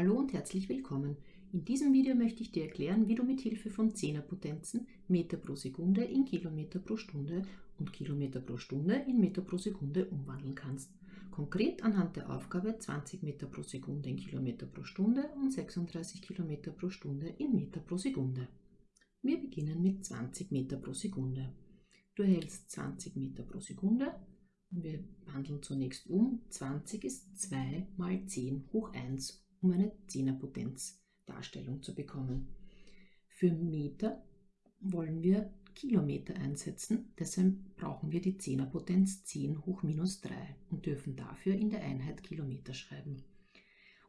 Hallo und herzlich willkommen. In diesem Video möchte ich dir erklären, wie du mit Hilfe von Zehnerpotenzen Meter pro Sekunde in Kilometer pro Stunde und Kilometer pro Stunde in Meter pro Sekunde umwandeln kannst. Konkret anhand der Aufgabe 20 Meter pro Sekunde in Kilometer pro Stunde und 36 Kilometer pro Stunde in Meter pro Sekunde. Wir beginnen mit 20 Meter pro Sekunde. Du erhältst 20 Meter pro Sekunde und wir wandeln zunächst um. 20 ist 2 mal 10 hoch 1 um eine Zehnerpotenzdarstellung zu bekommen. Für Meter wollen wir Kilometer einsetzen, deshalb brauchen wir die Zehnerpotenz 10 hoch minus 3 und dürfen dafür in der Einheit Kilometer schreiben.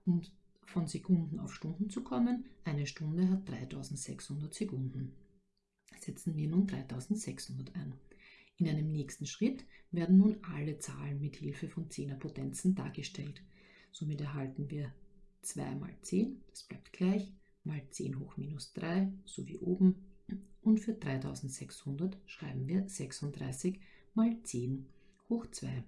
Um von Sekunden auf Stunden zu kommen, eine Stunde hat 3600 Sekunden. Setzen wir nun 3600 ein. In einem nächsten Schritt werden nun alle Zahlen mit Hilfe von Zehnerpotenzen dargestellt. Somit erhalten wir 2 mal 10, das bleibt gleich, mal 10 hoch minus 3, so wie oben. Und für 3600 schreiben wir 36 mal 10 hoch 2.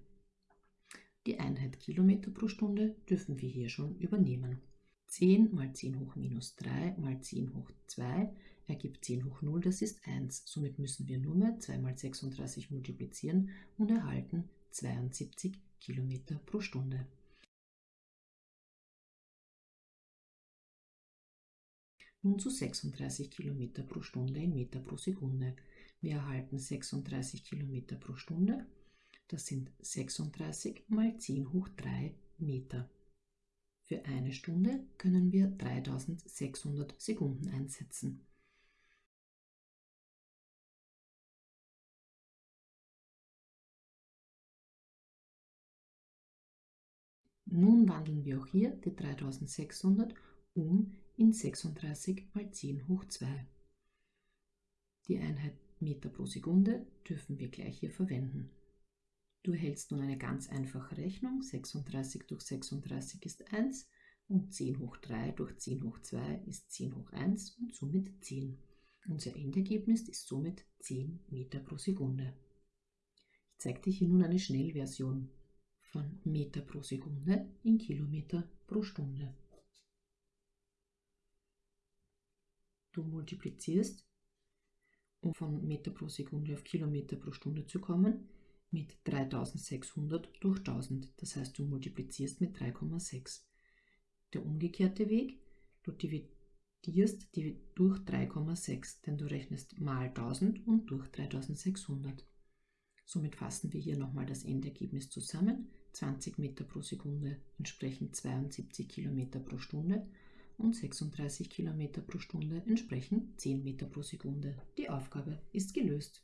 Die Einheit Kilometer pro Stunde dürfen wir hier schon übernehmen. 10 mal 10 hoch minus 3 mal 10 hoch 2 ergibt 10 hoch 0, das ist 1. Somit müssen wir nur mehr 2 mal 36 multiplizieren und erhalten 72 Kilometer pro Stunde. Nun zu 36 km pro Stunde in Meter pro Sekunde. Wir erhalten 36 km pro Stunde. Das sind 36 mal 10 hoch 3 Meter. Für eine Stunde können wir 3600 Sekunden einsetzen. Nun wandeln wir auch hier die 3600 um in 36 mal 10 hoch 2. Die Einheit Meter pro Sekunde dürfen wir gleich hier verwenden. Du erhältst nun eine ganz einfache Rechnung. 36 durch 36 ist 1 und 10 hoch 3 durch 10 hoch 2 ist 10 hoch 1 und somit 10. Unser Endergebnis ist somit 10 Meter pro Sekunde. Ich zeige dir hier nun eine Schnellversion von Meter pro Sekunde in Kilometer pro Stunde. Du multiplizierst, um von Meter pro Sekunde auf Kilometer pro Stunde zu kommen, mit 3600 durch 1000. Das heißt, du multiplizierst mit 3,6. Der umgekehrte Weg, du dividierst durch 3,6, denn du rechnest mal 1000 und durch 3600. Somit fassen wir hier nochmal das Endergebnis zusammen. 20 Meter pro Sekunde entsprechen 72 Kilometer pro Stunde und 36 km pro Stunde entsprechen 10 Meter pro Sekunde. Die Aufgabe ist gelöst.